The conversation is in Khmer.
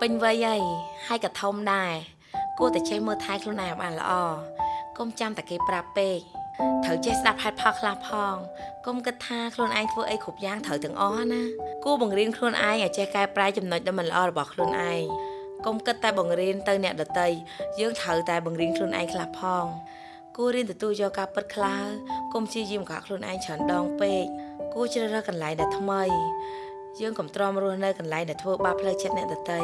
ពេញវ័យហើយហើយក៏ធំដែរគួរតែចេះមើលថែខ្លួនឯងឲ្យបានល្អកុំចាំតែគេប្រាប់ពេកត្រូវចេះស្ដាប់ហេតុផលខ្លះផងកុំគិតថាខ្លួនឯងធ្វើអីគ្រប់យ៉ាងត្រូវទាំងអស់ណាគួរបង្រៀនខ្លួនឯងឲ្យចេះកែប្រែចំណុចដែលមិនល្អរបស់ខ្លួនឯងកុំគិតតែបង្រៀនទៅអ្នកដទៃយើងត្រូវតែបង្រៀនខ្លួនឯងខ្លះផងគួររៀនទទួលយកការពិតខ្លះកុំព្យាយាមកក់ខ្លួនឯងច្រើនដងពេកគួរជ្រើសរើសកន្លែងដែលថ្មី យើងកុំទ្រាំរស់នៅកន្លែងដែលធ្វើបាបផ្លូវចិត្តអ្នកដទៃ